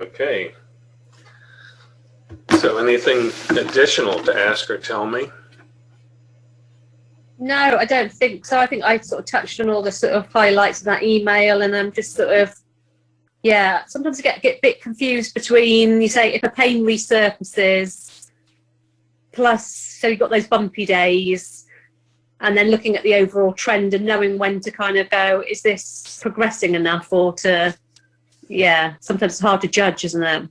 Okay. So anything additional to ask or tell me? No, I don't think so. I think I sort of touched on all the sort of highlights of that email, and I'm just sort of, yeah. Sometimes I get get a bit confused between you say if a pain resurfaces, plus so you've got those bumpy days, and then looking at the overall trend and knowing when to kind of go, is this progressing enough, or to, yeah. Sometimes it's hard to judge, isn't it?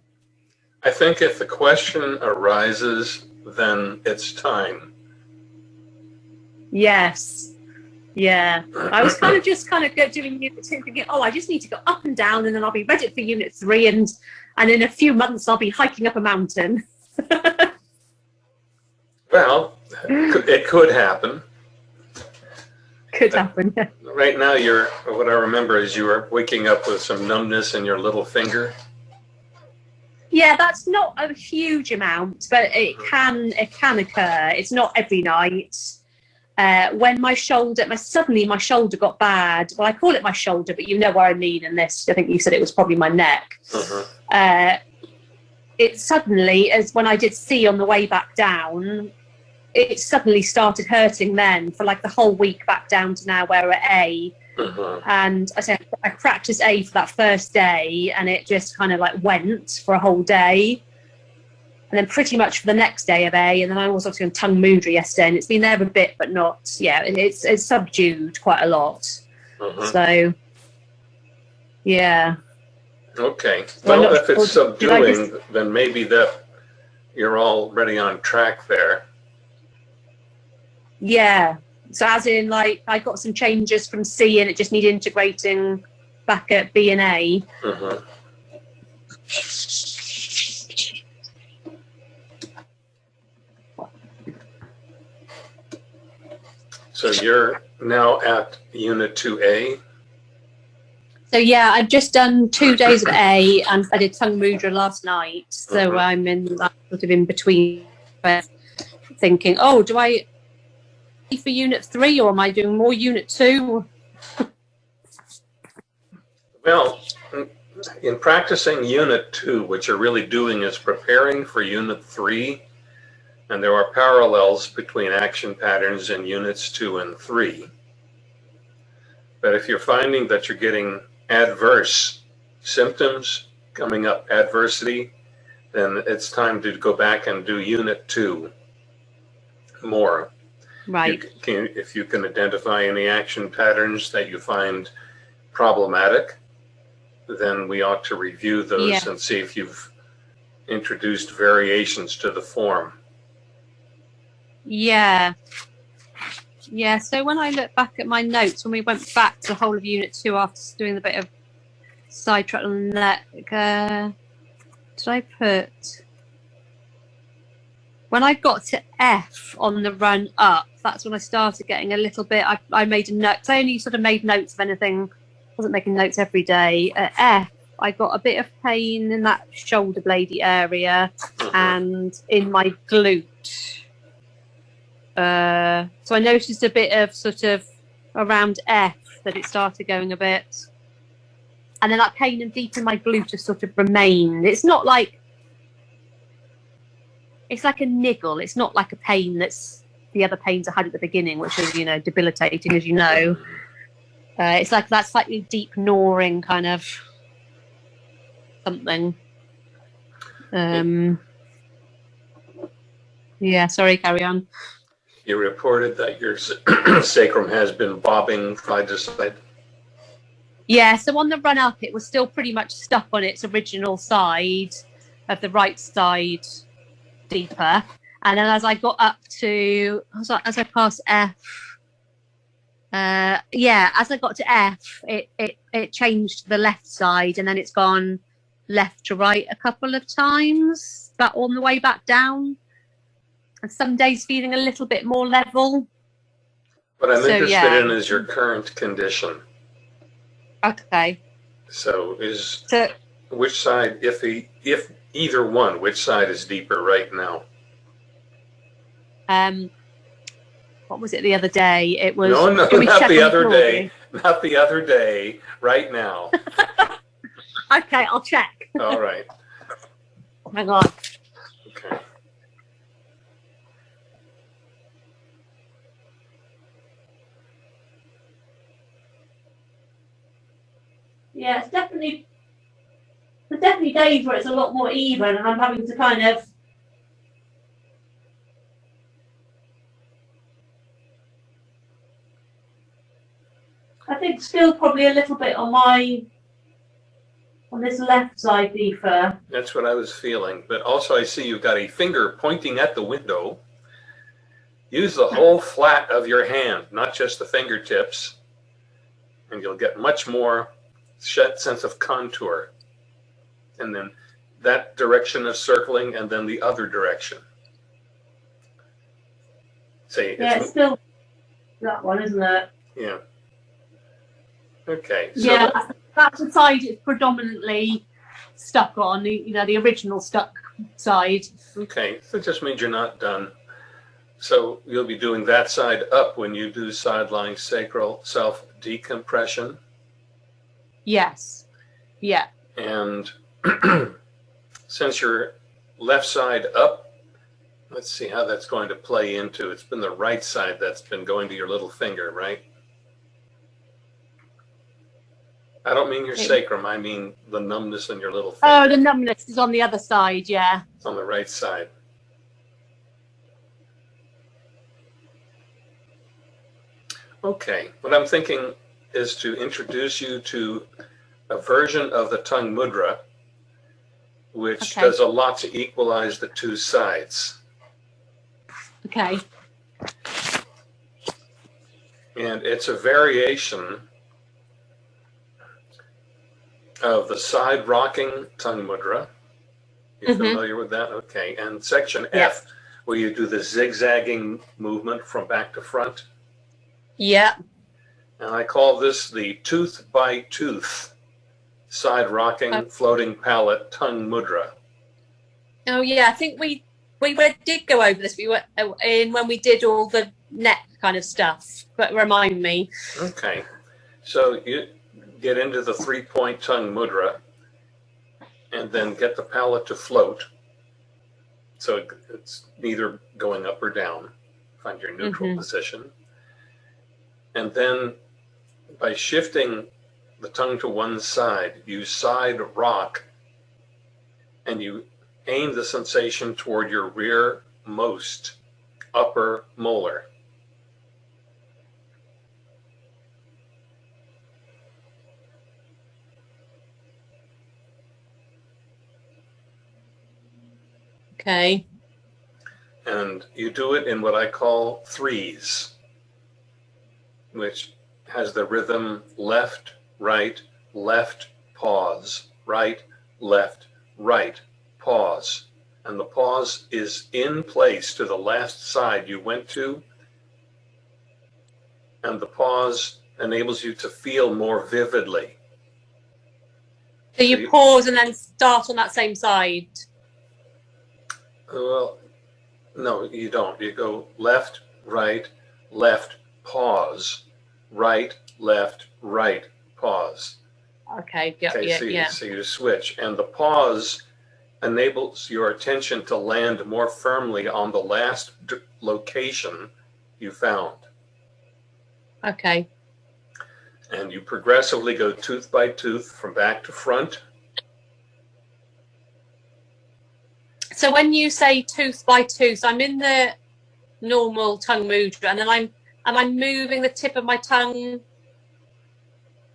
I think if the question arises, then it's time. Yes. Yeah. I was kind of just kind of doing unit two, thinking, oh, I just need to go up and down, and then I'll be ready for unit three, and and in a few months I'll be hiking up a mountain. Well, it could happen. Could happen. yeah. Right now, you're, what I remember is you were waking up with some numbness in your little finger. Yeah, that's not a huge amount, but it can it can occur. It's not every night. Uh, when my shoulder, my suddenly my shoulder got bad. Well, I call it my shoulder, but you know what I mean. In this, I think you said it was probably my neck. Mhm. Uh, it suddenly, as when I did see on the way back down, it suddenly started hurting. Then for like the whole week back down to now where we're at A. Mhm. and I said I practiced A for that first day, and it just kind of like went for a whole day, and then pretty much for the next day of A, and then I was obviously on tongue mudra yesterday, and it's been there a bit, but not yeah, and it's it's subdued quite a lot. Mhm. So yeah, Okay. Well, Well, if it's well, did I subduing, then maybe that you're already on track there. Yeah. So as in like I got some changes from C, and it just needed integrating back at B and A. Mhm. So you're now at Unit 2A? So yeah, I've just done two days of A, and I did tongue mudra last night. So Mhm. I'm in that sort of in between, thinking, oh, do I for unit three, or am I doing more unit two? Well, in practicing Unit 2, what you're really doing is preparing for Unit 3, and there are parallels between action patterns in Units 2 and 3. But if you're finding that you're getting adverse symptoms coming up, adversity, then it's time to go back and do Unit 2 more. You Right. can, if you can identify any action patterns that you find problematic, then we ought to review those Yeah. and see if you've introduced variations to the form. Yeah. Yeah. So when I look back at my notes, when we went back to the whole of unit two after doing a bit of sidetrack on that, uh, did I put when I got to F on the run up? That's when I started getting a little bit. I, I made a note. I only sort of made notes of anything. wasn't making notes every day. At F, I got a bit of pain in that shoulder bladey area and in my glute. Uh, so I noticed a bit of sort of around F that it started going a bit. And then that pain and deep in my glute just sort of remained. It's not like it's like a niggle. It's not like a pain that's the other pains I had at the beginning, which is, you know, debilitating, as you know. Uh, it's like that slightly deep gnawing kind of something. Um, yeah, sorry, carry on. You reported that your sacrum has been bobbing side to side. Yeah, so on the run up, it was still pretty much stuck on its original side of the right side deeper. And then as I got up to, as I, as I passed F, uh, yeah, as I got to F, it, it, it changed to the left side and then it's gone left to right a couple of times, but on the way back down. And some days feeling a little bit more level. What I'm So, interested yeah. in is your current condition. Okay. So is So which side, if the, if either one, which side is deeper right now? um what was it the other day it was No, no, can we not the other Floyd? day. Not the other day, right now. Okay, I'll check. All right. Hang on. Okay. Yeah, it's definitely there's definitely days where it's a lot more even, and I'm having to kind of. I think still probably a little bit on my on this left side, Deefer. That's what I was feeling. But also, I see you've got a finger pointing at the window. Use the whole flat of your hand, not just the fingertips, and you'll get much more sense of contour. And then that direction of circling, and then the other direction. See, Yeah, it's, it's still that one, isn't it? yeah. Okay. So yeah, that's the side it's predominantly stuck on. You know, the original stuck side. Okay, so it just means you're not done. So you'll be doing that side up when you do sideline sacral self decompression. Yes. Yeah. And since your left side up, let's see how that's going to play into. It's been the right side that's been going to your little finger, right? I don't mean your sacrum, I mean the numbness in your little oh, finger. Oh, the numbness is on the other side. Yeah. It's on the right side. Okay, what I'm thinking is to introduce you to a version of the tongue mudra, which Okay. does a lot to equalize the two sides. Okay. And it's a variation of the side rocking tongue mudra. You're Mhm. familiar with that? Okay. And section Yeah. F, where you do the zigzagging movement from back to front. Yeah. And I call this the tooth by tooth side rocking Uh. floating palate tongue mudra. Oh yeah, I think we we did go over this. We were uh, in when we did all the neck kind of stuff. But remind me. Okay. So you get into the three point tongue mudra and then get the palate to float. So it's neither going up or down. Find your neutral Mhm. position. And then by shifting the tongue to one side, you side rock and you aim the sensation toward your rearmost upper molar. Okay. and you do it in what I call threes, which has the rhythm left, right, left, pause, right, left, right, pause. And the pause is in place to the last side you went to. And the pause enables you to feel more vividly. So you- pause and then start on that same side. Well, no, you don't. You go left, right, left, pause, right, left, right, pause. Okay. Yeah. Okay, yeah. so, you, yeah. so you switch, and the pause enables your attention to land more firmly on the last d- location you found, Okay. and you progressively go tooth by tooth from back to front. So when you say tooth by tooth, I'm in the normal tongue mudra, and then I'm am I moving the tip of my tongue,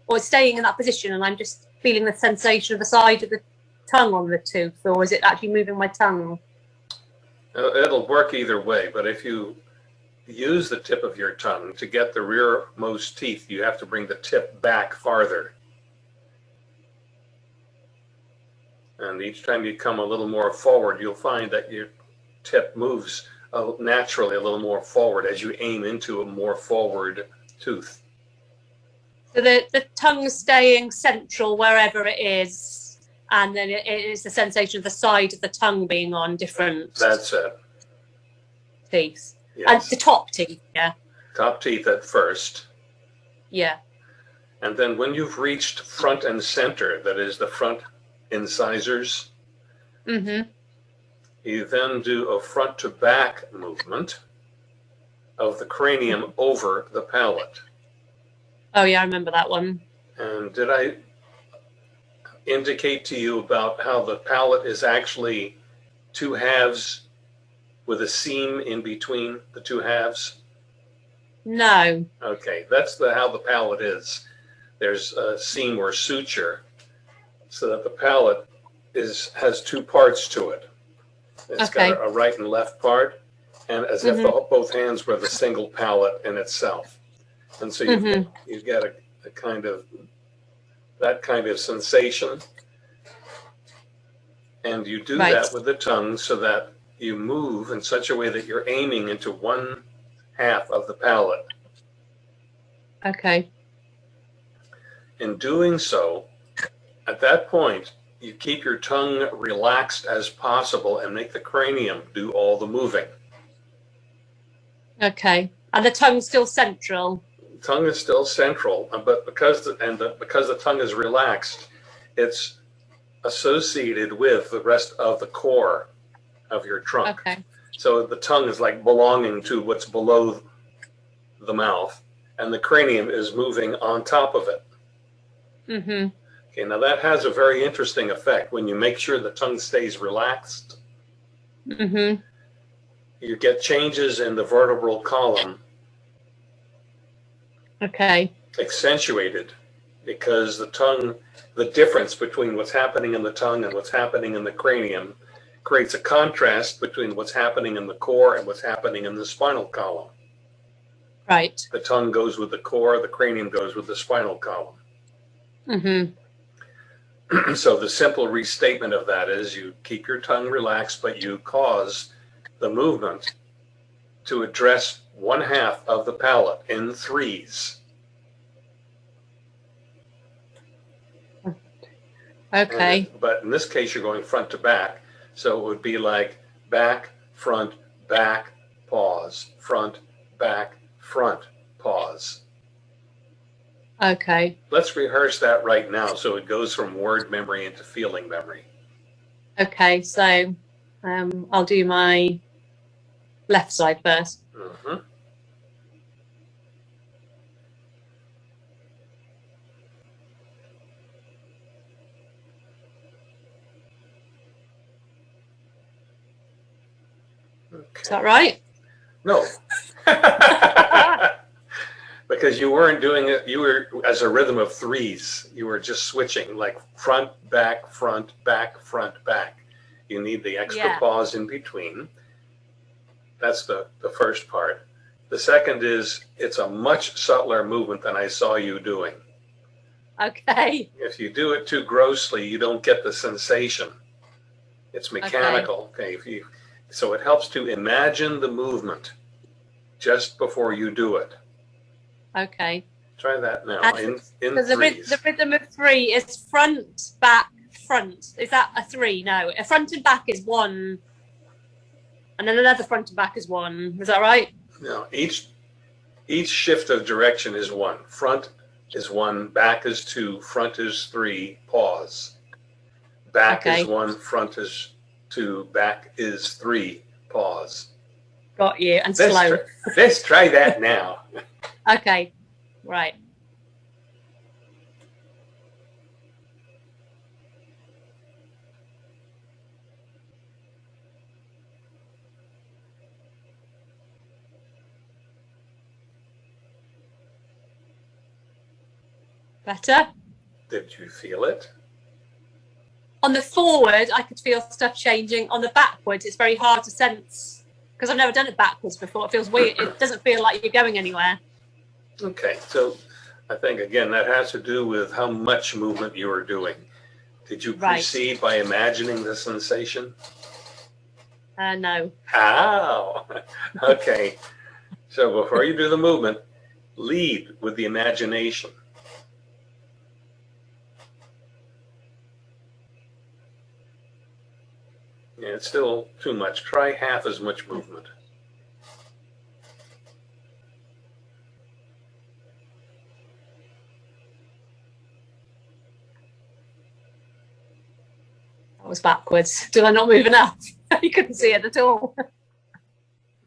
or staying in that position, and I'm just feeling the sensation of the side of the tongue on the tooth, or is it actually moving my tongue? Uh, It'll work either way, but if you use the tip of your tongue to get the rearmost teeth, you have to bring the tip back farther. And each time you come a little more forward, you'll find that your tip moves uh, naturally a little more forward as you aim into a more forward tooth. So the the tongue staying central wherever it is, and then it, it is the sensation of the side of the tongue being on different That's it. teeth, Yes. and the top teeth. Yeah. Top teeth at first. Yeah. And then when you've reached front and center, that is the front incisors. Mm-hmm. You then do a front to back movement of the cranium over the palate. Oh yeah, I remember that one. And did I indicate to you about how the palate is actually two halves with a seam in between the two halves? No. Okay, that's the how the palate is. There's a seam or suture so that the palate is has two parts to it. It's Okay. got a, a right and left part, and as if the, both hands were the single palate in itself. And so you Mhm. you get a, a kind of that kind of sensation. And you do Right. that with the tongue so that you move in such a way that you're aiming into one half of the palate. Okay. In doing so, at that point, you keep your tongue relaxed as possible and make the cranium do all the moving. Okay. And the tongue's still central. Tongue is still central, but because the, and the, because the tongue is relaxed, it's associated with the rest of the core of your trunk. Okay. So the tongue is like belonging to what's below the mouth, and the cranium is moving on top of it. Mm-hmm. Okay, now that has a very interesting effect. When you make sure the tongue stays relaxed, Mm-hmm. you get changes in the vertebral column Okay. accentuated because the tongue, the difference between what's happening in the tongue and what's happening in the cranium creates a contrast between what's happening in the core and what's happening in the spinal column. Right. The tongue goes with the core, the cranium goes with the spinal column. Mm-hmm. so the simple restatement of that is you keep your tongue relaxed, but you cause the movement to address one half of the palate in threes. Okay. And- But in this case, you're going front to back. So it would be like back, front, back, pause, front, back, front, pause. Okay. Let's rehearse that right now so it goes from word memory into feeling memory. Okay. So um, I'll do my left side first. Mhm. Is that right? No. because you weren't doing it, you were as a rhythm of threes. You were just switching like front, back, front, back, front, back. You need the extra Yeah. pause in between. That's the, the first part. The second is it's a much subtler movement than I saw you doing. Okay. If you do it too grossly, you don't get the sensation. It's mechanical. Okay. If you, so it helps to imagine the movement just before you do it. Okay. Try that now And in, in So the, threes. the rhythm of three is front, back, front. Is that a three? No. A front and back is one. And then another front and back is one. Is that right? Now, each each shift of direction is one. Front is one, back is two, front is three, pause. Back Okay. is one, front is two, back is three, pause. Got you. And Let's, slow. try, let's try that now. Okay. Right. Better. Did you feel it? On the forward, I could feel stuff changing. On the backward, it's very hard to sense because I've never done it backwards before. It feels weird. It doesn't feel like you're going anywhere. Okay, so I think again that has to do with how much movement you are doing. Did you Right. proceed by imagining the sensation? Uh, no. How? okay. So before you do the movement, lead with the imagination. Yeah, it's still too much. Try half as much movement. That was backwards. Did I not move enough? you couldn't see it at all.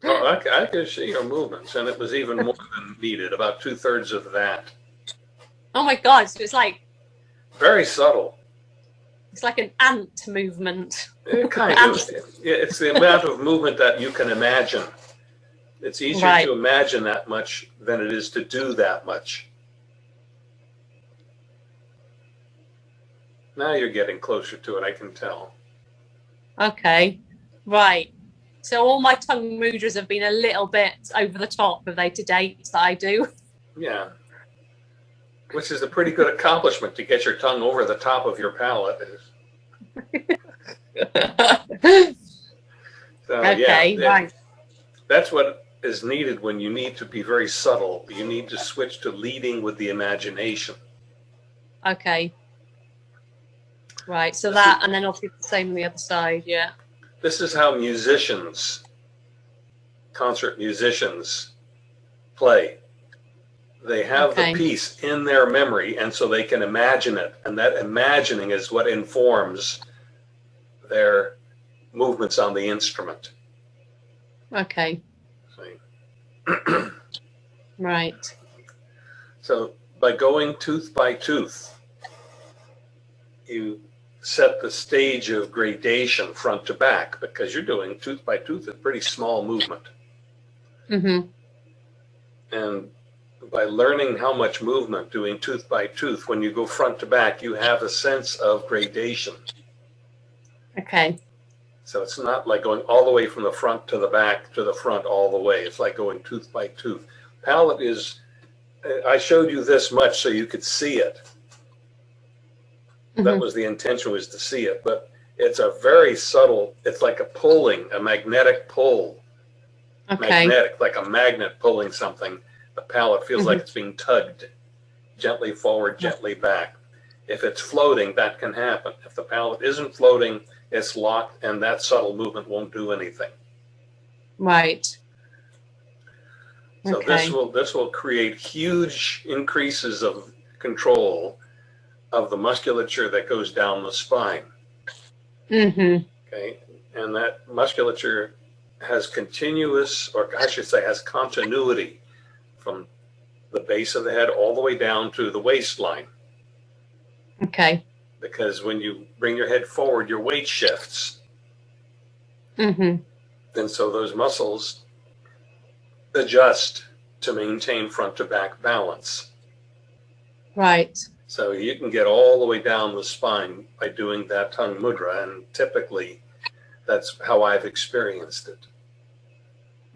Oh, I, I could see your movements, and it was even more than needed, about two thirds of that. Oh my god! So it's like Very subtle. It's like an ant movement. It kind of, Yeah, it's the amount of movement that you can imagine. It's easier Right. to imagine that much than it is to do that much. Now you're getting closer to it, I can tell. Okay, right. So all my tongue mudras have been a little bit over the top, have they, to date that I do? Yeah. Which is a pretty good accomplishment to get your tongue over the top of your palate. So, yeah, okay, it- right. That's what is needed when you need to be very subtle. You need to switch to leading with the imagination. Okay. Right, so that, and then obviously the same on the other side, yeah. This is how musicians, concert musicians, play. They have Okay. the piece in their memory, and so they can imagine it. And that imagining is what informs their movements on the instrument. Okay, right. So by going tooth by tooth, you set the stage of gradation front to back because you're doing tooth by tooth a pretty small movement. Mm-hmm. And by learning how much movement doing tooth by tooth, when you go front to back, you have a sense of gradation. Okay. So it's not like going all the way from the front to the back to the front all the way. It's like going tooth by tooth. Palate is, I showed you this much so you could see it. That Mhm. was the intention was to see it, but it's a very subtle, it's like a pulling, a magnetic pull. Okay. Magnetic, like a magnet pulling something. The palate feels like it's being tugged gently forward, gently back. If it's floating, that can happen. If the palate isn't floating, it's locked and that subtle movement won't do anything. Right. So this will this will create huge increases of control of the musculature that goes down the spine. Mm-hmm. Okay, and that musculature has continuous, or I should say, has continuity from the base of the head all the way down to the waistline. Okay. Because when you bring your head forward, your weight shifts, Mm-hmm. and so those muscles adjust to maintain front to back balance. Right. So you can get all the way down the spine by doing that tongue mudra, and typically that's how I've experienced it.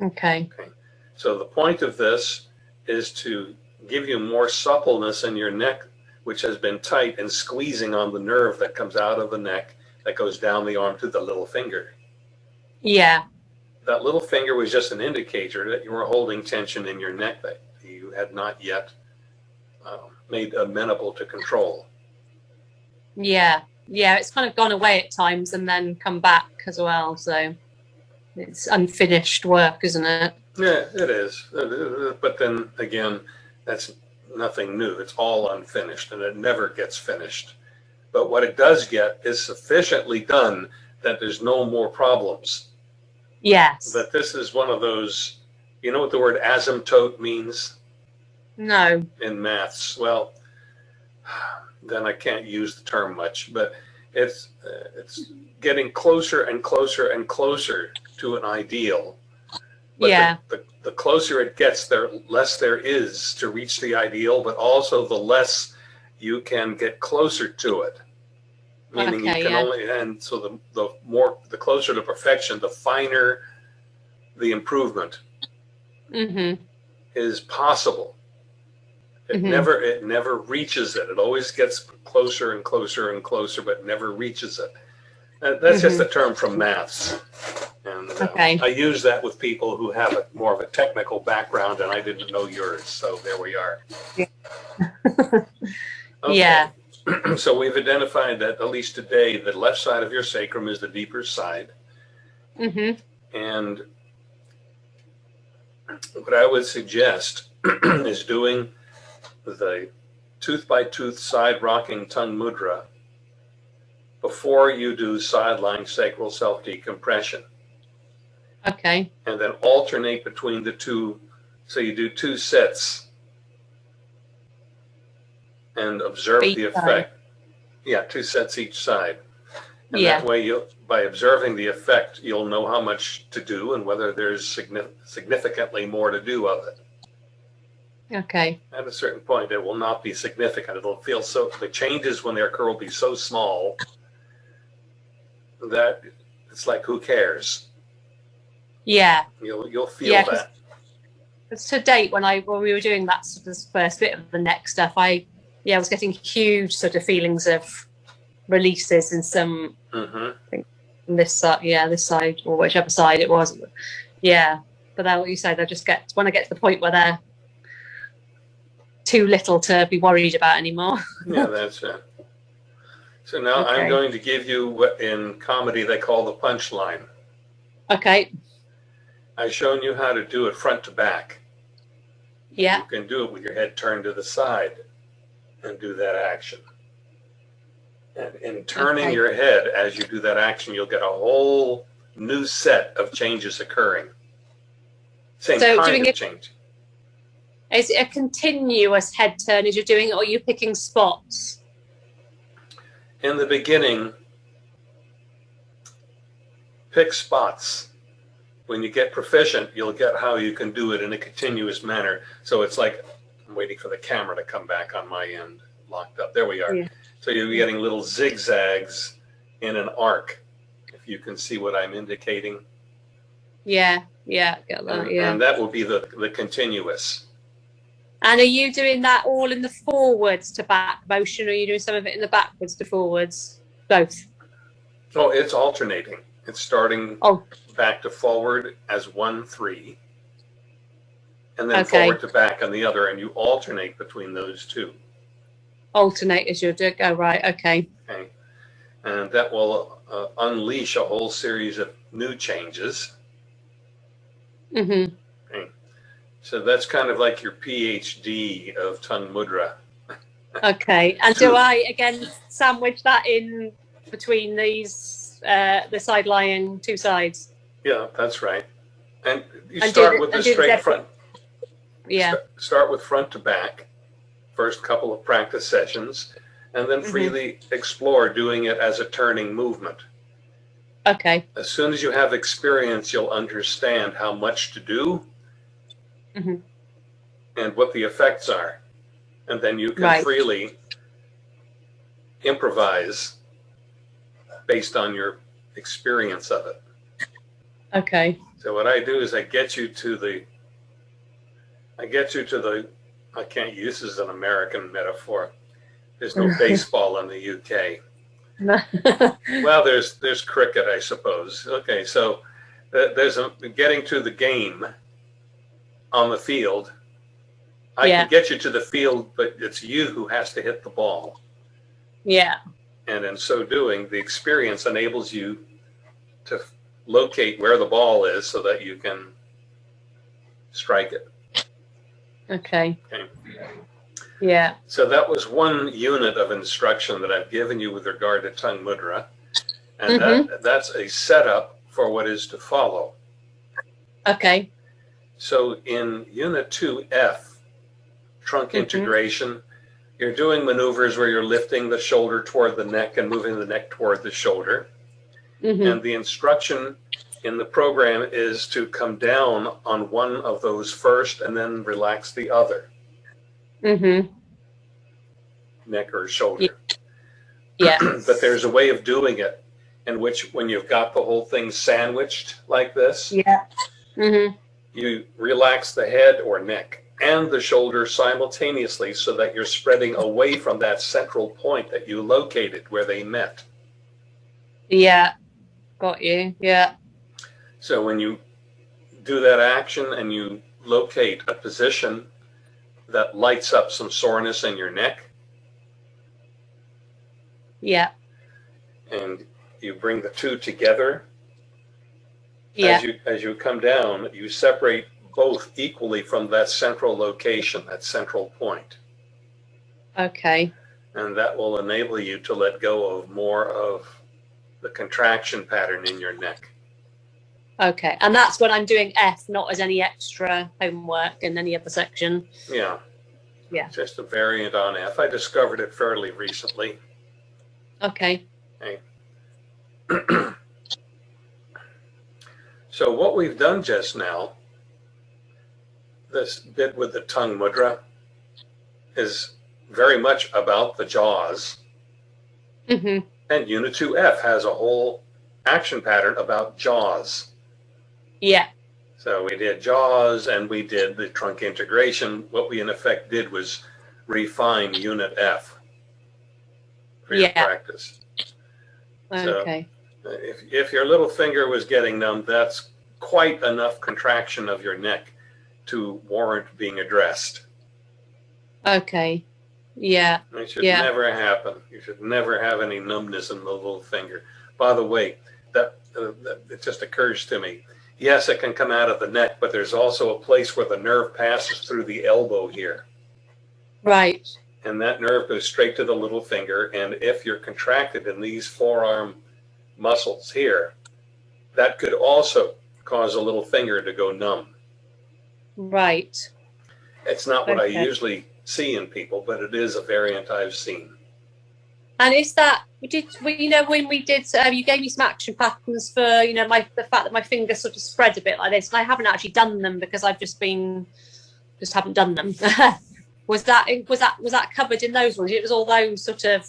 Okay. So the point of this is to give you more suppleness in your neck, which has been tight and squeezing on the nerve that comes out of the neck that goes down the arm to the little finger. Yeah. That little finger was just an indicator that you were holding tension in your neck that you had not yet um, made amenable to control. Yeah. Yeah. It's kind of gone away at times and then come back as well. So it's unfinished work, isn't it? Yeah, it is. But then again, that's nothing new. It's all unfinished and it never gets finished. But what it does get is sufficiently done that there's no more problems. Yes. That this is one of those, you know what the word asymptote means No. in maths? Well, then I can't use the term much, but it's uh, it's getting closer and closer and closer to an ideal. But yeah. the, the, the closer it gets, there less there is to reach the ideal, but also the less you can get closer to it. Meaning Okay, you can yeah. only, and so the, the more, the closer to perfection, the finer the improvement Mm-hmm. is possible. It Mhm. never, it never reaches it. It always gets closer and closer and closer, but never reaches it. Uh, That's just a term from maths. And uh, Okay. I use that with people who have a, more of a technical background and I didn't know yours. So there we are. Okay. Yeah. So we've identified that at least today, the left side of your sacrum is the deeper side. Mm-hmm. And what I would suggest is doing the tooth by tooth side rocking tongue mudra before you do sideline sacral self decompression. Okay. And then alternate between the two. So you do two sets and observe the side. effect. Yeah, two sets each side. And Yeah. that way you by observing the effect, you'll know how much to do and whether there's significantly more to do of it. Okay. At a certain point, it will not be significant. It'll feel so, the changes when they occur will be so small that it's like, who cares? Yeah. You'll, you'll feel Yeah, 'cause- that. Because to date, when I when we were doing that sort of first bit of the neck stuff, I yeah, I was getting huge sort of feelings of releases in some hmm on this side, yeah, this side or whichever side it was. Yeah, but then what you say, they just get when I get to the point where they're too little to be worried about anymore. Yeah, that's it. So now Okay. I'm going to give you what in comedy they call the punchline. Okay. I've shown you how to do it front to back. Yeah. You can do it with your head turned to the side and do that action. And in turning Okay. your head as you do that action, you'll get a whole new set of changes occurring. Same So kind doing of it- change. Is it a continuous head turn as you're doing it, or are you picking spots? In the beginning, pick spots. When you get proficient, you'll get how you can do it in a continuous manner. So it's like, I'm waiting for the camera to come back on my end, locked up. There we are. Yeah. So you're getting little zigzags in an arc, if you can see what I'm indicating. Yeah. Yeah. Get that. And, Yeah. and that will be the, the continuous. And are you doing that all in the forwards to back motion, or are you doing some of it in the backwards to forwards? Both. Oh, it's alternating. It's starting Oh. back to forward as one, three, and then Okay. forward to back on the other, and you alternate between those two. Alternate as you do. Go right. Okay. Okay, and that will uh, unleash a whole series of new changes. hmm So that's kind of like your PhD of tongue mudra. Okay. And do I again sandwich that in between these uh, the side lying two sides? Yeah, that's right. And you And start the- with the do the straight front. Yeah. St- Start with front to back, first couple of practice sessions, and then Mhm. freely explore doing it as a turning movement. Okay. As soon as you have experience, you'll understand how much to do Mhm. and what the effects are. And then you can Right. freely improvise based on your experience of it. Okay. So what I do is I get you to the, I get you to the, I can't use this as an American metaphor. There's no baseball in the UK. Well, there's there's cricket, I suppose. Okay, so uh, there's a getting to the game on the field. I Yeah. can get you to the field, but it's you who has to hit the ball. yeah. And in so doing, the experience enables you to locate where the ball is so that you can strike it. Okay. Okay. Yeah. So that was one unit of instruction that I've given you with regard to tongue mudra. And that, mm-hmm. that's a setup for what is to follow. Okay. So in unit 2F, trunk Mhm. integration, you're doing maneuvers where you're lifting the shoulder toward the neck and moving the neck toward the shoulder. hmm And the instruction in the program is to come down on one of those first and then relax the other, hmm neck or shoulder. Yeah. but there's a way of doing it in which when you've got the whole thing sandwiched like this, Yeah. hmm you relax the head or neck and the shoulder simultaneously so that you're spreading away from that central point that you located where they met. Yeah. Got you. Yeah. So when you do that action and you locate a position that lights up some soreness in your neck Yeah. and you bring the two together Yeah. as you as you come down, you separate both equally from that central location, that central point. Okay. And that will enable you to let go of more of the contraction pattern in your neck. Okay, and that's when I'm doing F, not as any extra homework in any other section. Yeah. Yeah. Just a variant on F. I discovered it fairly recently. Okay. So what we've done just now, this bit with the tongue mudra, is very much about the jaws. hmm And Unit 2F has a whole action pattern about jaws. Yeah. So we did jaws and we did the trunk integration. What we in effect did was refine Unit F for your Yeah. practice. So- Okay. If, if your little finger was getting numb, that's quite enough contraction of your neck to warrant being addressed. Okay. Yeah. It should Yeah. never happen. You should never have any numbness in the little finger. By the way, that, uh, that it just occurs to me. Yes, it can come out of the neck, but there's also a place where the nerve passes through the elbow here. Right. And that nerve goes straight to the little finger. And if you're contracted in these forearm muscles here, that could also cause a little finger to go numb. Right. It's not what I usually see in people, but it is a variant I've seen. And is that we did we you know when we did uh, you gave me some action patterns for you know my the fact that my fingers sort of spread a bit like this and I haven't actually done them because I've just been just haven't done them. was that was that was that covered in those ones? It was all those sort of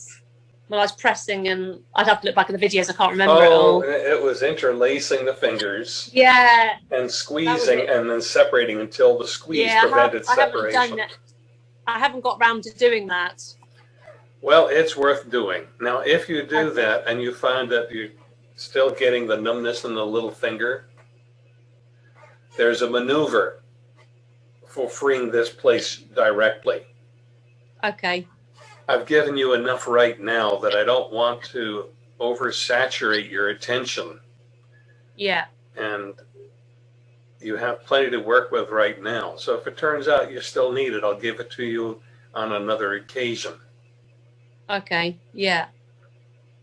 when I was pressing and I'd have to look back at the videos. I can't remember it Oh, all. it was interlacing the fingers Yeah, and squeezing and then separating until the squeeze yeah. I, have, prevented I haven't separation. done it. I haven't got round to doing that. Well, it's worth doing. Now, if you do Okay. that and you find that you're still getting the numbness in the little finger, there's a maneuver for freeing this place directly. Okay. I've given you enough right now that I don't want to oversaturate your attention Yeah. and you have plenty to work with right now. So if it turns out you still need it, I'll give it to you on another occasion. Okay, yeah.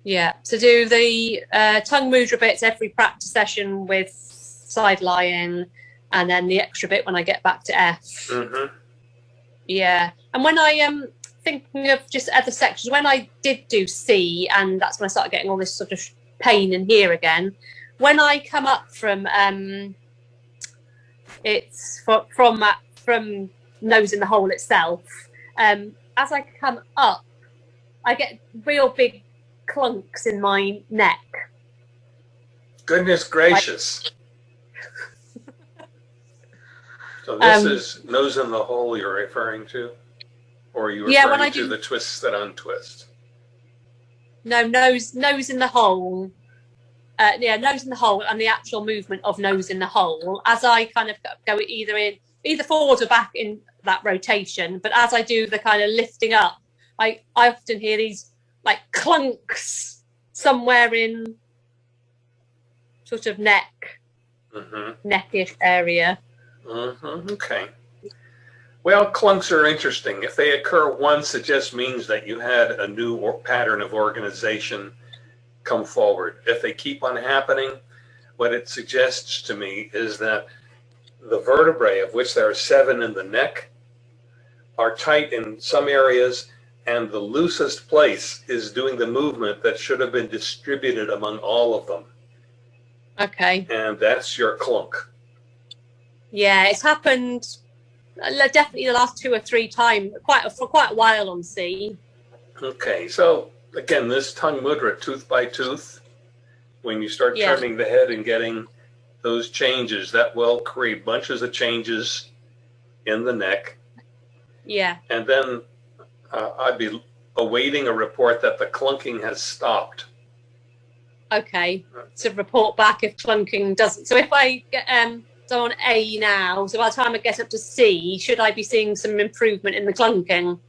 Yeah. So do the uh, tongue mudra bits every practice session with side lying and then the extra bit when I get back to F. hmm Yeah. And when I am um, thinking of just other sections, when I did do C, and that's when I started getting all this sort of pain in here again, when I come up from um, it's from from, uh, from nose in the hole itself, um, as I come up, I get real big clunks in my neck. Goodness gracious. So this Um, is nose in the hole you're referring to? Or are you Yeah, referring when I to do- the twists that untwist? No, nose nose in the hole. Uh, yeah, nose in the hole and the actual movement of nose in the hole as I kind of go either in either forward or back in that rotation. But as I do the kind of lifting up, I I often hear these like clunks somewhere in sort of neck Mm-hmm. neckish area. Mm-hmm. Okay. Well, clunks are interesting. If they occur once, it just means that you had a new or pattern of organization come forward. If they keep on happening, what it suggests to me is that the vertebrae, of which there are seven in the neck, are tight in some areas, and the loosest place is doing the movement that should have been distributed among all of them. Okay. And that's your clunk. Yeah, it's happened definitely the last two or three times, quite for quite a while on C. Okay, so again, this tongue mudra, tooth by tooth, when you start Yeah. turning the head and getting those changes, that will create bunches of changes in the neck. Yeah. And then uh, I'd be awaiting a report that the clunking has stopped. Okay. To report back if clunking doesn't. So if I get um so on A now, so by the time I get up to C, should I be seeing some improvement in the clunking?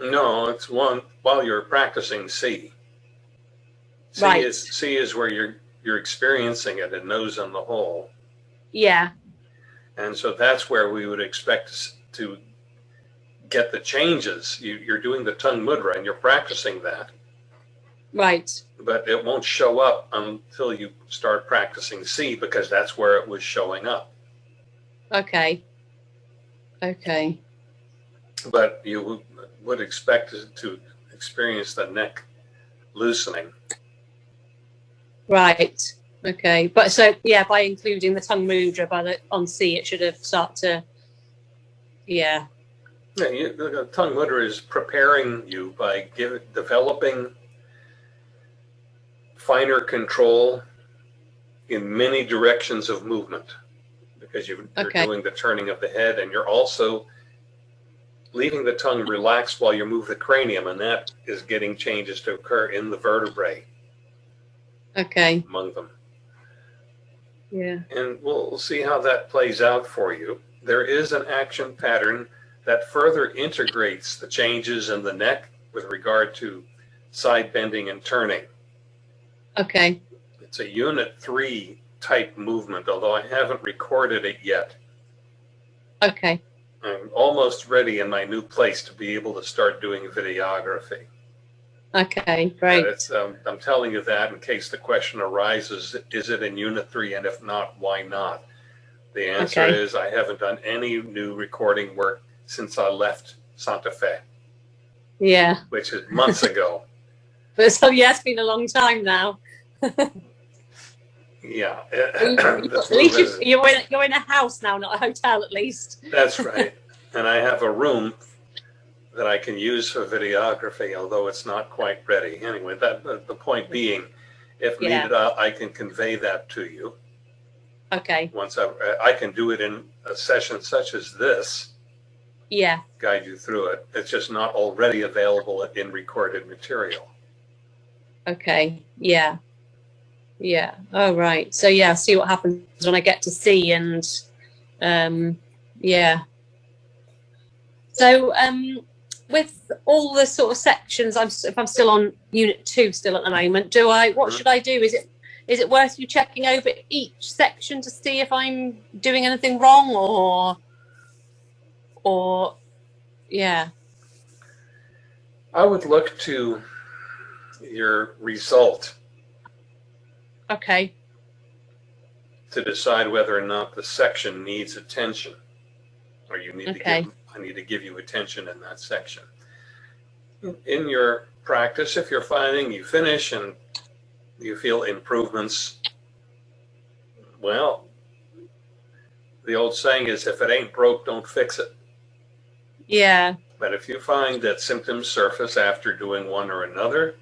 No, it's one while you're practicing C. C Right. is C is where you're you're experiencing it and nose on the hole. Yeah. And so that's where we would expect to get the changes. You, you're doing the tongue mudra and you're practicing that, Right. but it won't show up until you start practicing C because that's where it was showing up. Okay. Okay. But you would- would expect to experience the neck loosening. Right. Okay. But so yeah, by including the tongue mudra by the on C, it should have start to. Yeah. Yeah, you, the tongue mudra is preparing you by developing finer control in many directions of movement because you, you're Okay. doing the turning of the head and you're also leaving the tongue relaxed while you move the cranium and that is getting changes to occur in the vertebrae Okay. among them. Yeah. and we'll we'll see how that plays out for you. There is an action pattern that further integrates the changes in the neck with regard to side bending and turning. Okay. It's a unit three type movement, although I haven't recorded it yet. Okay. I'm almost ready in my new place to be able to start doing videography. Okay. Great. it's, um, I'm telling you that in case the question arises, is it in unit three? And if not, why not? The answer Okay. is I haven't done any new recording work since I left Santa Fe, Yeah. which is months ago. But so yeah, it's been a long time now. Yeah. at least you, you're, in you're in a house now, not a hotel. At least. That's right. And I have a room that I can use for videography, although it's not quite ready. Anyway, that, the the point being, if Yeah. needed, I I can convey that to you. Okay. Once I, I can do it in a session such as this, Yeah. guide you through it. It's just not already available in recorded material. Okay. Yeah. Yeah. Oh right. So yeah, see what happens when I get to see and um yeah. So um with all the sort of sections I'm if I'm still on unit 2 still at the moment, do I what Mhm. should I do? Is it is it worth you checking over each section to see if I'm doing anything wrong or or yeah. I would look to your result Okay. to decide whether or not the section needs attention. Or you need to give, I need to give you attention in that section. In your practice, if you're finding you finish and you feel improvements, well, the old saying is if it ain't broke, don't fix it. Yeah. But if you find that symptoms surface after doing one or another,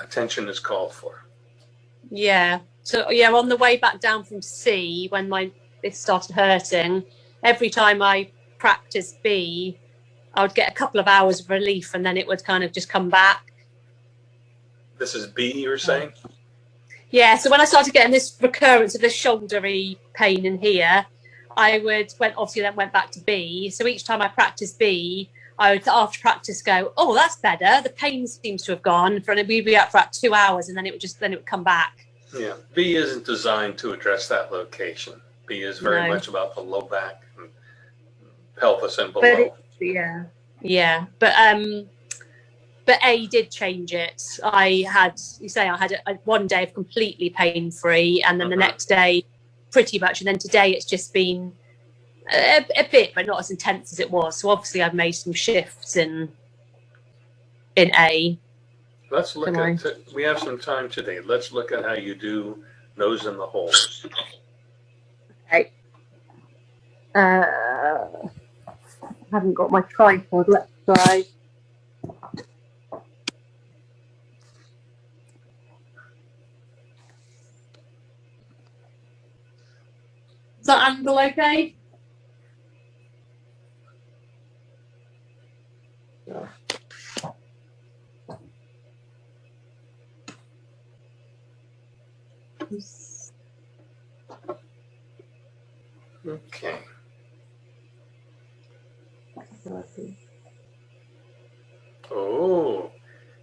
attention is called for. Yeah. So yeah, on the way back down from C, when my this started hurting, every time I practiced B, I would get a couple of hours of relief, and then it would kind of just come back. This is B, you're saying? Yeah. So when I started getting this recurrence of this shouldery pain in here, I would went obviously then went back to B. So each time I practiced B, I would after practice go, oh, that's better. The pain seems to have gone. For we'd be out for about two hours, and then it would just then it would come back. Yeah. B isn't designed to address that location. B is very No. much about the low back and pelvis and below. it- Yeah. Yeah, but um, but A did change it. I had you say I had a, a- one day of completely pain free, and then the Mhm. next day, pretty much, and then today it's just been a, a bit, but not as intense as it was. So obviously I've made some shifts in in A. Let's look at, we have some time today. Let's look at how you do nose in the holes. Uh, I haven't got my tripod. Let's try. Is that angle okay? Okay. Oh,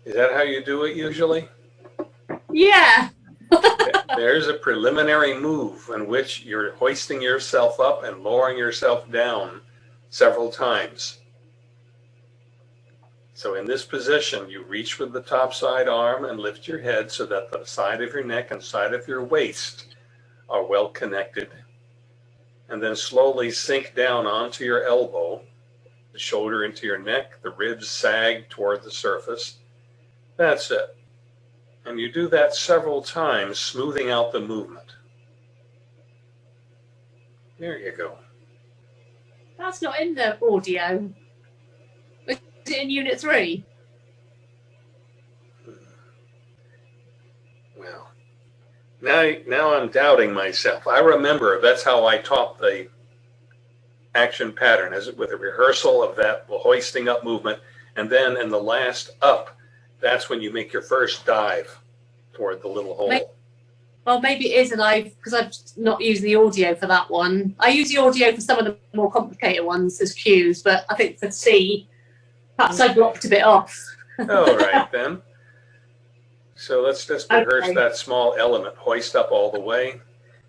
is that how you do it usually? Yeah. There's a preliminary move in which you're hoisting yourself up and lowering yourself down several times. So in this position, you reach with the top side arm and lift your head so that the side of your neck and side of your waist are well connected. And then slowly sink down onto your elbow, the shoulder into your neck, the ribs sag toward the surface. That's it. And you do that several times, smoothing out the movement. There you go. That's not in the audio. Is it in unit three? Well, now, now I'm doubting myself. I remember that's how I taught the action pattern, as with a rehearsal of that hoisting up movement, and then in the last up, that's when you make your first dive toward the little hole. Make- Well, maybe it is, and I've because I've not used the audio for that one. I use the audio for some of the more complicated ones as cues, but I think for C, perhaps I blocked a bit off. All right then. So let's just rehearse Okay. that small element, hoist up all the way.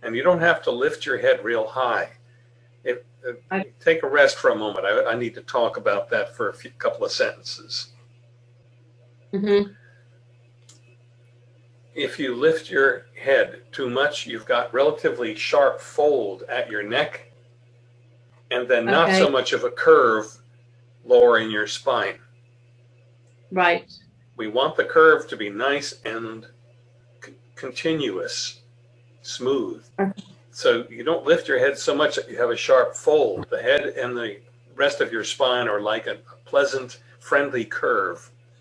And you don't have to lift your head real high. If, uh, I- take a rest for a moment. I, I need to talk about that for a few, couple of sentences. hmm If you lift your head too much, you've got relatively sharp fold at your neck and then not so much of a curve lowering your spine. Right. We want the curve to be nice and continuous, smooth. Okay. So you don't lift your head so much that you have a sharp fold. The head and the rest of your spine are like a pleasant, friendly curve.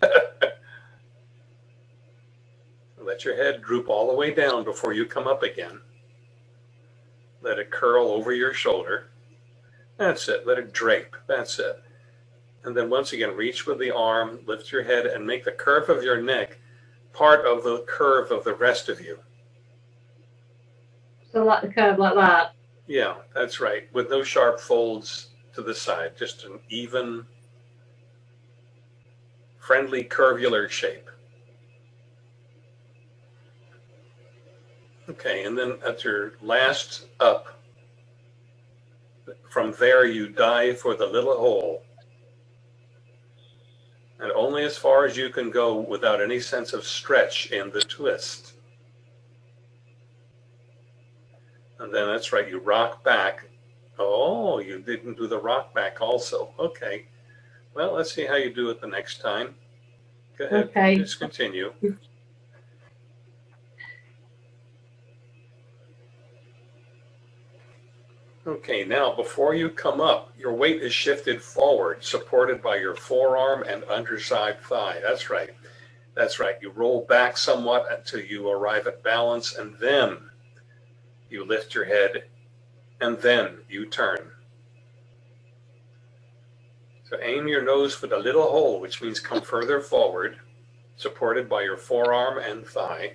Let your head droop all the way down before you come up again. Let it curl over your shoulder. That's it. Let it drape. That's it. And then once again, reach with the arm, lift your head, and make the curve of your neck part of the curve of the rest of you. So like the curve like that. Yeah, that's right. With no sharp folds to the side, just an even, friendly, curvular shape. Okay, and then at your last up, from there you dive for the little hole. And only as far as you can go without any sense of stretch in the twist. And then that's right, you rock back. Oh, you didn't do the rock back also. Okay. Well, let's see how you do it the next time. Go ahead. Okay. Just continue. Okay, now before you come up, your weight is shifted forward, supported by your forearm and underside thigh. That's right. That's right. You roll back somewhat until you arrive at balance, and then you lift your head, and then you turn. So aim your nose for the little hole, which means come further forward, supported by your forearm and thigh.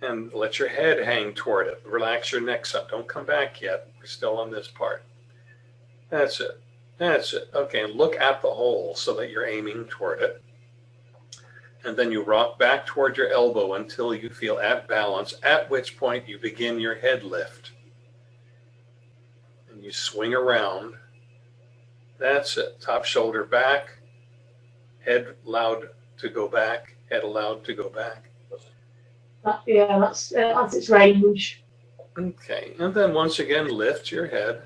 And let your head hang toward it. Relax your neck up. Don't come back yet. We're still on this part. That's it. That's it. Okay, and look at the hole so that you're aiming toward it. And then you rock back toward your elbow until you feel at balance, at which point you begin your head lift. And you swing around. That's it. Top shoulder back, head allowed to go back, head allowed to go back. That, yeah, that's uh, that's its range. Okay, and then once again, lift your head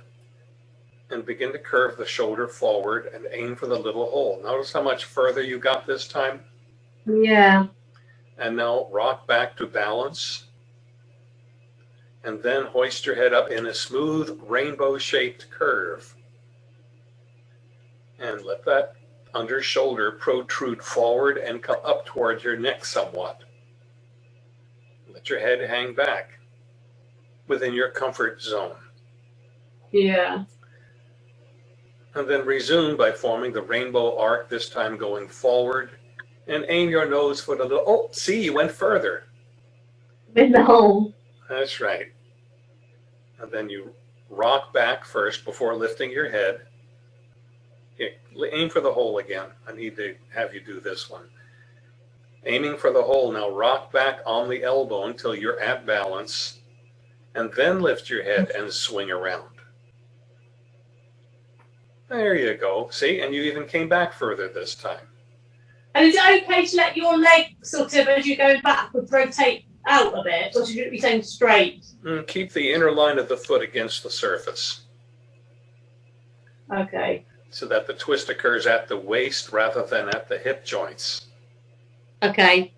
and begin to curve the shoulder forward and aim for the little hole. Notice how much further you got this time. Yeah. And now rock back to balance. And then hoist your head up in a smooth rainbow shaped curve. And let that under shoulder protrude forward and come up towards your neck somewhat. Let your head hang back within your comfort zone. Yeah. And then resume by forming the rainbow arc, this time going forward. And aim your nose for the little, oh, see, you went further. In the hole. That's right. And then you rock back first before lifting your head. Okay, aim for the hole again. I need to have you do this one. Aiming for the hole, now rock back on the elbow until you're at balance, and then lift your head and swing around. There you go. See, and you even came back further this time. And is it okay to let your leg sort of, as you go backwards, rotate out a bit, or should it be staying straight? Mm, keep the inner line of the foot against the surface Okay. so that the twist occurs at the waist rather than at the hip joints. Okay.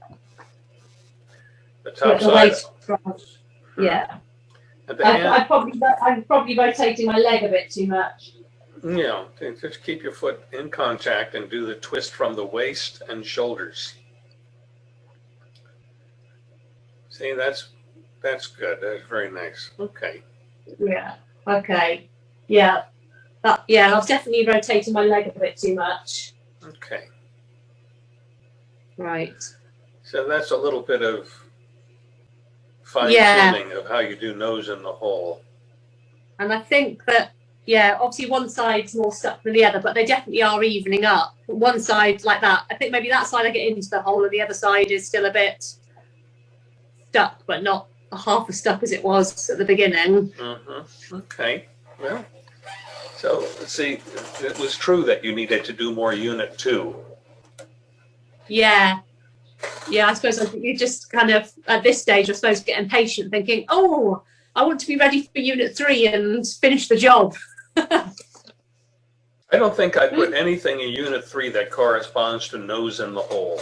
The top the side, waist. Hmm. Yeah. at the I, I probably, I'm probably rotating my leg a bit too much. Yeah, just keep your foot in contact and do the twist from the waist and shoulders. See, that's that's good. That's very nice. Okay. Yeah. Okay. Yeah. That, yeah, I was definitely rotating my leg a bit too much. Okay. Right. So that's a little bit of fine Yeah. tuning of how you do nose in the hole. And I think that, yeah, obviously one side's more stuck than the other, but they definitely are evening up. One side like that. I think maybe that side I get into the hole and the other side is still a bit stuck, but not half as stuck as it was at the beginning. Mm-hmm. Okay. Well, so see. It was true that you needed to do more unit two. Yeah. Yeah, I suppose I think you just kind of, at this stage, I suppose, get impatient thinking, oh, I want to be ready for unit three and finish the job. I don't think I put anything in unit three that corresponds to nose in the hole.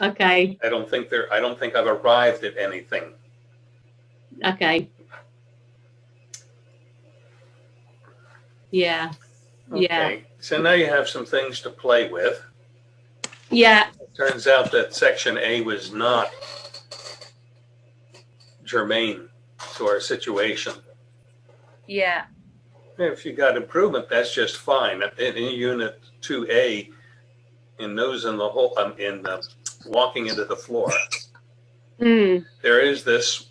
Okay. I don't think there. I don't think I've arrived at anything. Okay. Yeah. Yeah. Okay. So now you have some things to play with. Yeah. Turns out that section A was not germane to our situation. Yeah. If you got improvement, that's just fine. In, in unit two A, in nose in the hole, um, in uh, walking into the floor, Mm. there is this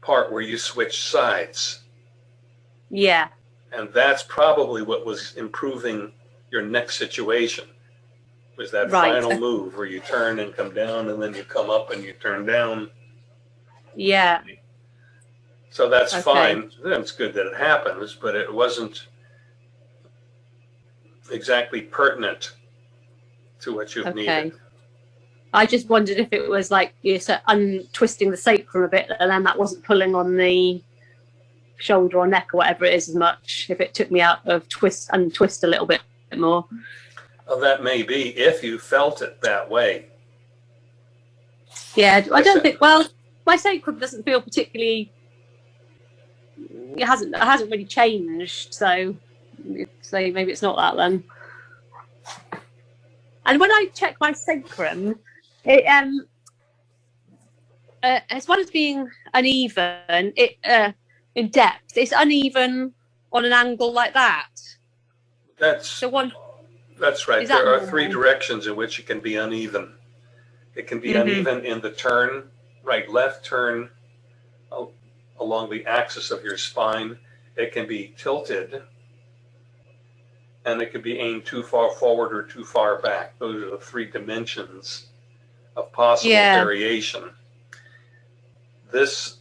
part where you switch sides, Yeah. and that's probably what was improving your next situation. Was that Right. final move where you turn and come down, and then you come up and you turn down. Yeah. So that's Okay. fine. It's good that it happens, but it wasn't exactly pertinent to what you've Okay. needed. I just wondered if it was like you're said, untwisting the sacrum a bit, and then that wasn't pulling on the shoulder or neck or whatever it is as much. If it took me out of twist untwist a little bit more. Well, that may be if you felt it that way. Yeah, I don't think. Well, my sacrum doesn't feel particularly. It hasn't. It hasn't really changed. So, so maybe it's not that then. And when I check my sacrum, it um, uh, as well as being uneven, it uh, in depth, it's uneven on an angle like that. That's So one, that's right. Is that There are normal? three directions in which it can be uneven. It can be Mhm. uneven in the turn, right, left turn along the axis of your spine. It can be tilted, and it can be aimed too far forward or too far back. Those are the three dimensions of possible Yeah. variation. This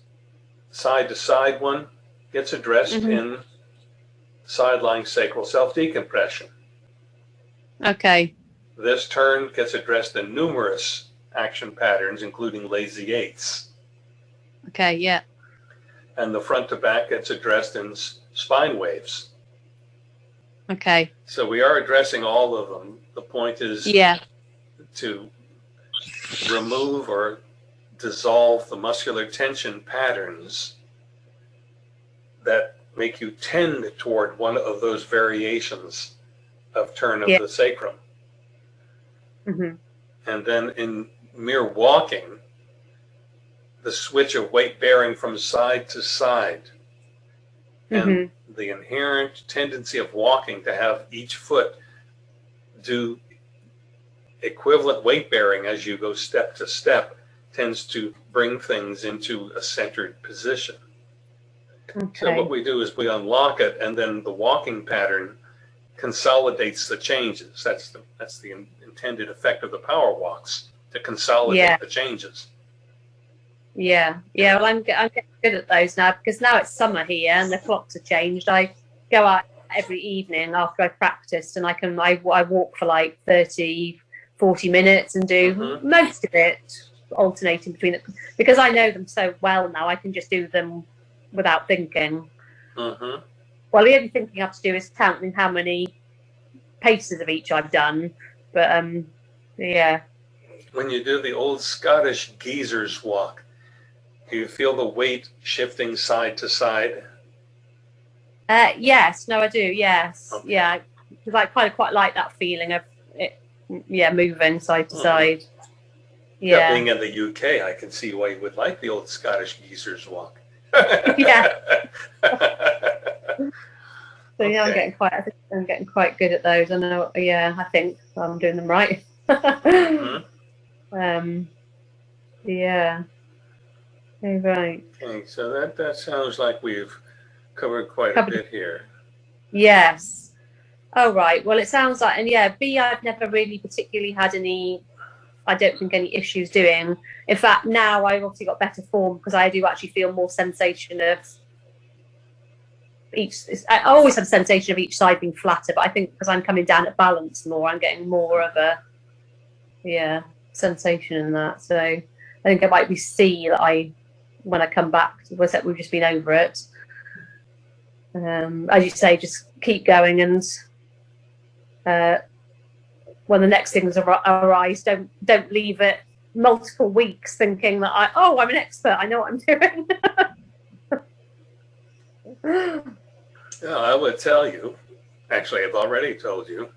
side to side one gets addressed Mhm. in sideline sacral self decompression. Okay, This turn gets addressed in numerous action patterns, including lazy eights. okay, yeah, And the front to back gets addressed in spine waves. okay, So we are addressing all of them. The point is yeah, to remove or dissolve the muscular tension patterns that make you tend toward one of those variations of turn of Yeah. the sacrum. hmm And then in mere walking, the switch of weight bearing from side to side and hmm the inherent tendency of walking to have each foot do equivalent weight bearing as you go step to step tends to bring things into a centered position. So what we do is we unlock it and then the walking pattern consolidates the changes. That's the, that's the in- intended effect of the power walks, to consolidate Yeah. the changes. Yeah, yeah. Well, I'm, I'm getting good at those now because now it's summer here and the clocks are changed. I go out every evening after I've practiced, and I can I, I walk for like 30, 40 minutes and do Mhm. most of it alternating between it because I know them so well now. I can just do them without thinking. hmm Well, the only thing you have to do is counting how many paces of each I've done. But um, yeah, When you do the old Scottish geezer's walk, do you feel the weight shifting side to side? uh, yes, no, I do. Yes, Okay. yeah, because I kind of quite like that feeling of it. Yeah, moving side to Mhm. side. Yeah. Yeah, Being in the UK, I can see why you would like the old Scottish geezer's walk. Yeah. so yeah, I'm getting quite. I think I'm getting quite good at those. I know. Yeah, I think I'm doing them right. Mhm. Um, yeah. Right. Okay, so that, that sounds like we've covered quite a bit here. Yes. Oh, right. Well, it sounds like, and yeah, B, I've never really particularly had any, I don't think any issues doing. In fact, now I've obviously got better form because I do actually feel more sensation of each, I always have a sensation of each side being flatter, but I think because I'm coming down at balance more, I'm getting more of a, yeah, sensation in that. So I think it might be C that I, when I come back, was we've just been over it um, as you say, just keep going and uh, when the next things ar- arise, don't don't leave it multiple weeks thinking that I oh I'm an expert, I know what I'm doing. Yeah, I would tell you, actually, I've already told you,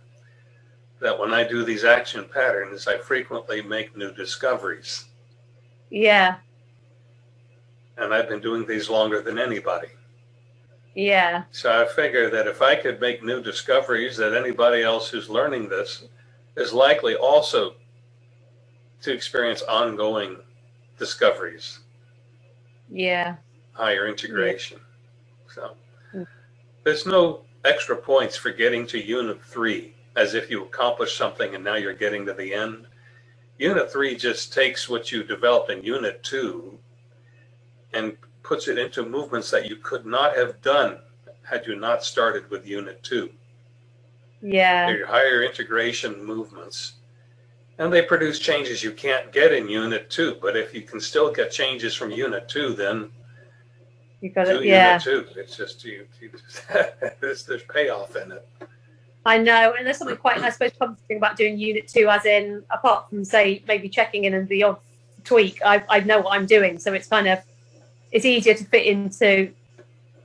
that when I do these action patterns, I frequently make new discoveries. yeah, And I've been doing these longer than anybody. yeah, So I figure that if I could make new discoveries, that anybody else who's learning this is likely also to experience ongoing discoveries, yeah, higher integration. So Mm. there's no extra points for getting to unit three as if you accomplished something and now you're getting to the end. Unit three just takes what you developed in unit two and puts it into movements that you could not have done had you not started with unit two. Yeah, They're higher integration movements. And they produce changes you can't get in unit two. But if you can still get changes from unit two, then you got it. Yeah, unit two. It's just you, you just, there's, there's payoff in it. I know, and there's something quite, I suppose, comforting about doing unit two, as in apart from say maybe checking in and the odd tweak, I I know what I'm doing, so it's kind of it's easier to fit into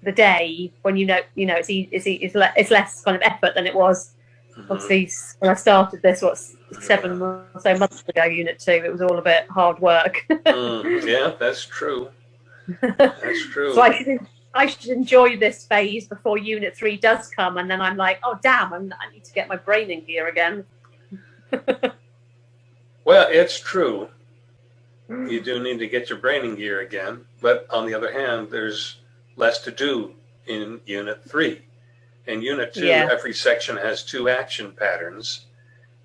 the day when you know you know it's it's it's, le- it's less kind of effort than it was Mhm. obviously when I started this what seven or so months ago unit two it was all a bit hard work Mm, yeah, that's true. That's true. so I should I should enjoy this phase before unit three does come and then I'm like oh damn I'm, I need to get my brain in gear again Well, it's true. You do need to get your brain in gear again. But on the other hand, there's less to do in Unit 3. In Unit 2, Yeah. every section has two action patterns.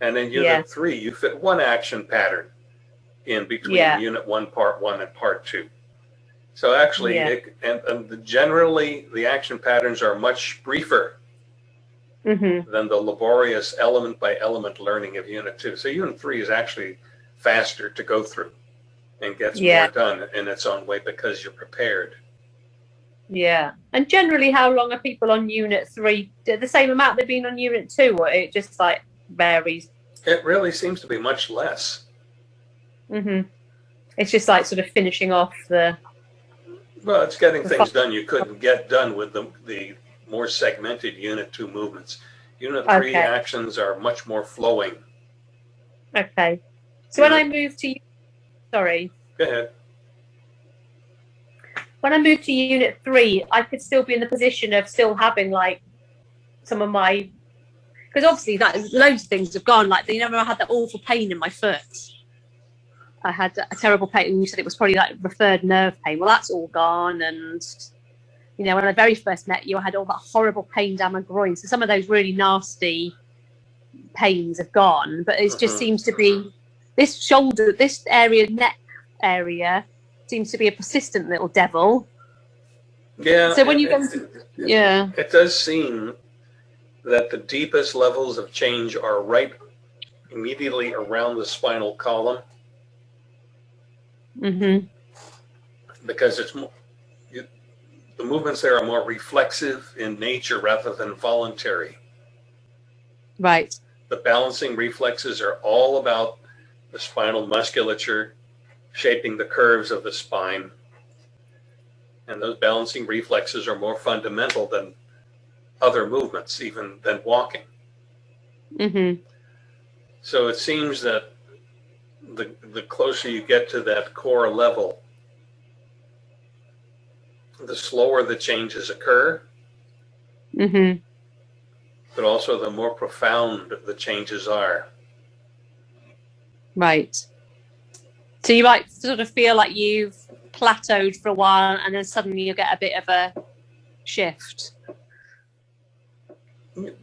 And in Unit Yeah. 3, you fit one action pattern in between Yeah. Unit 1, Part 1, and Part 2. So actually, it, and, and the- generally, the action patterns are much briefer hmm than the laborious element by element learning of Unit 2. So Unit 3 is actually faster to go through and gets Yeah. more done in its own way because you're prepared. Yeah. And generally, how long are people on unit three? The same amount they've been on unit two, or it just like varies? It really seems to be much less. hmm It's just like sort of finishing off the. Well, it's getting things done you couldn't get done with the, the more segmented Unit 2 movements. Unit 3 Okay. actions are much more flowing. Okay. So when I move to, sorry, Go ahead. When I moved to unit three, I could still be in the position of still having like some of my, because obviously that loads of things have gone. Like you never had that awful pain in my foot. I had a terrible pain. and You said it was probably like referred nerve pain. Well, that's all gone. And you know, when I very first met you, I had all that horrible pain down my groin. So some of those really nasty pains have gone, but it just seems to be this shoulder, this area, neck area seems to be a persistent little devil. Yeah. So when you go Yeah. It does seem that the deepest levels of change are right immediately around the spinal column Mm Mhm. because it's more, you, the movements there are more reflexive in nature rather than voluntary. Right. The balancing reflexes are all about the spinal musculature shaping the curves of the spine. And those balancing reflexes are more fundamental than other movements, even than walking. Mhm. So it seems that the, the closer you get to that core level, the slower the changes occur, Mhm. but also the more profound the changes are. Right. So you might sort of feel like you've plateaued for a while, and then suddenly you get a bit of a shift.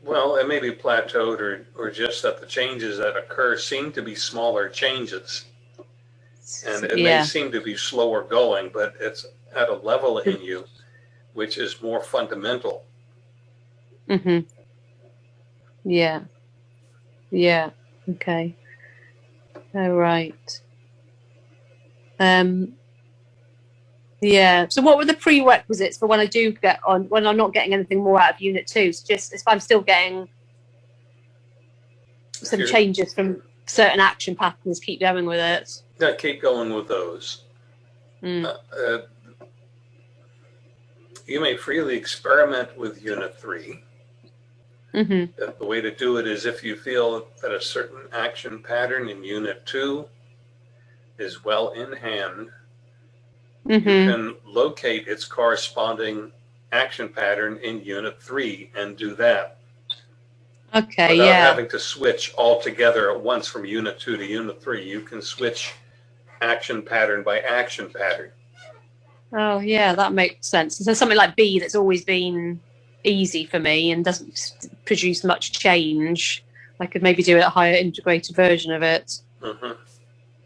Well, it may be plateaued or, or just that the changes that occur seem to be smaller changes. And it may seem to be slower going, but it's at a level in you which is more fundamental. Mhm. Yeah. Yeah. Okay. All right. Um. Yeah. So, what were the prerequisites for when I do get on when I'm not getting anything more out of Unit Two? So just if I'm still getting some changes from certain action patterns, keep going with it. Yeah, keep going with those. Mm. Uh, you may freely experiment with Unit 3. hmm Uh, The way to do it is if you feel that a certain action pattern in Unit 2 is well in hand, hmm you can locate its corresponding action pattern in Unit 3 and do that Okay. without Yeah. having to switch altogether at once from Unit 2 to Unit 3. You can switch action pattern by action pattern. Oh, yeah. That makes sense. So something like B that's always been easy for me and doesn't produce much change. I could maybe do a higher integrated version of it. Mhm.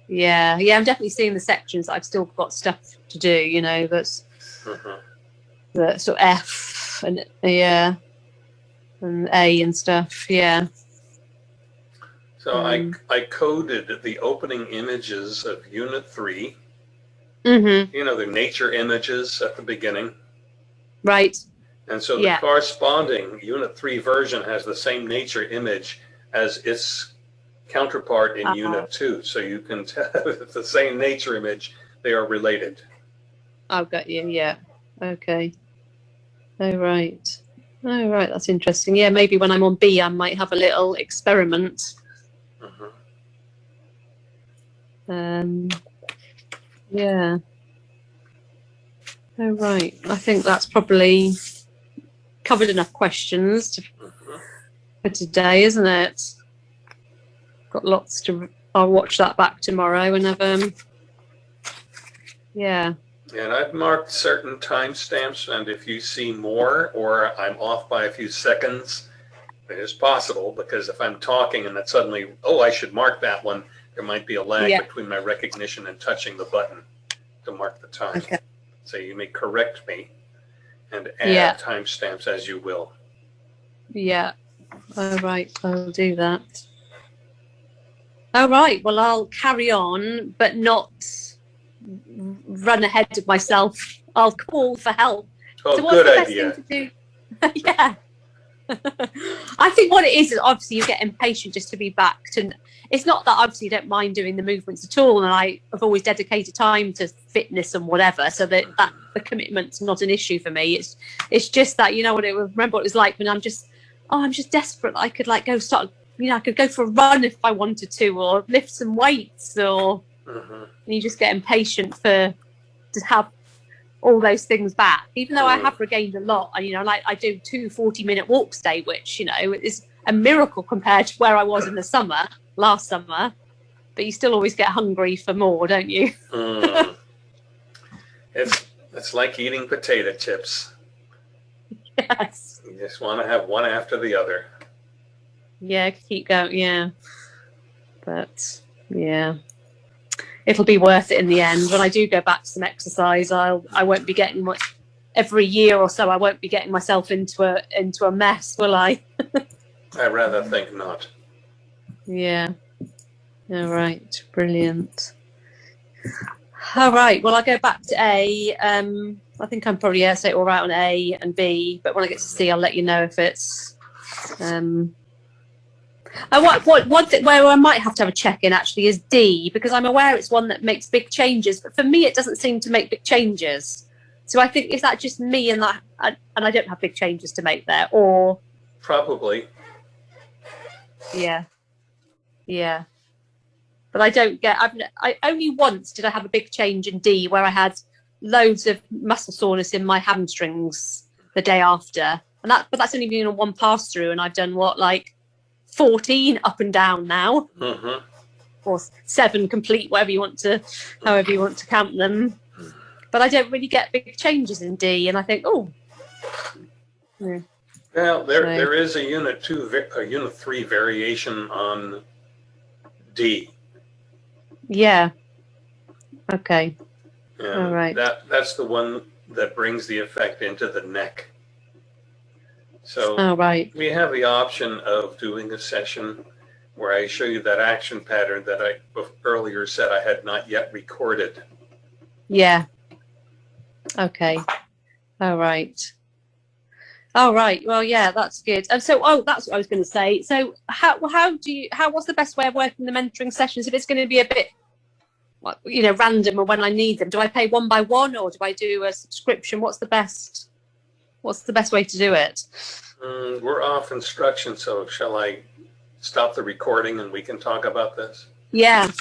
Yeah, yeah, I'm definitely seeing the sections. I've still got stuff to do, you know, that's Mhm. the sort of F and yeah, and A and stuff. Yeah. So Um, I, I coded the opening images of Unit 3, Mm-hmm. you know, the nature images at the beginning. Right. And so the Yeah. corresponding Unit 3 version has the same nature image as its counterpart in Uh-huh. Unit 2. So you can tell it's the same nature image, they are related. I've got you. Yeah. Okay. Oh right. Oh. That's interesting. Yeah. Maybe when I'm on B, I might have a little experiment. Mhm. Um. Yeah. All right. I think that's probably covered enough questions to Mhm. for today, isn't it? Got lots to. I'll watch that back tomorrow and have um. Yeah. And I've marked certain timestamps, and if you see more or I'm off by a few seconds, it is possible because if I'm talking and then suddenly, oh, I should mark that one, there might be a lag Yeah. between my recognition and touching the button to mark the time. Okay. So you may correct me and add Yeah. timestamps as you will. Yeah. All right. I'll do that. All right. Well, I'll carry on, but not run ahead of myself. I'll call for help. Oh, so what's good the best idea. thing to do? yeah. I think what it is is obviously you get impatient just to be back And It's not that obviously you don't mind doing the movements at all, and I have always dedicated time to fitness and whatever, so that that the commitment's not an issue for me. It's it's just that you know what it remember what it was like when I'm just oh I'm just desperate. I could like go start you know I could go for a run if I wanted to, or lift some weights, or and you just get impatient for to have all those things back even though i Mm. have regained a lot and you know like i do two 40 minute walks a day which you know is a miracle compared to where i was in the summer last summer but you still always get hungry for more don't you Mm. it's it's like eating potato chips. yes You just want to have one after the other. Yeah keep going yeah but yeah it'll be worth it in the end when i do go back to some exercise i'll i won't be getting much every year or so I won't be getting myself into a into a mess, will I? I rather think not. Yeah. All right. Brilliant. All right. Well, I'll go back to A. Um, I think I'm probably yeah, say all right on A and B, but when I get to C, I'll let you know if it's. Um, and what, what, one thing where I might have to have a check in actually is D, because I'm aware it's one that makes big changes, but for me, it doesn't seem to make big changes. So I think is that just me and that, and I don't have big changes to make there, or Probably. Yeah. Yeah. But I don't get, I've, I only once did I have a big change in D where I had loads of muscle soreness in my hamstrings the day after. And that, but that's only been on one pass through and I've done what, like 14 up and down now hmm or seven complete, whatever you want to, however you want to count them. But I don't really get big changes in D and I think, oh, yeah. Well, there, Right. there is a unit two, a unit three variation on D. yeah. Okay. And All right. That, that's the one that brings the effect into the neck. So All right. we have the option of doing a session where I show you that action pattern that I bef- earlier said I had not yet recorded. Yeah. Okay. All right. All right. Well, yeah, that's good. And so, oh, that's what I was going to say. So, how how do you how what's the best way of working the mentoring sessions? If it's going to be a bit, you know, random or when I need them, do I pay one by one or do I do a subscription? What's the best? What's the best way to do it? Mm, we're off instruction, so shall I stop the recording and we can talk about this? Yeah.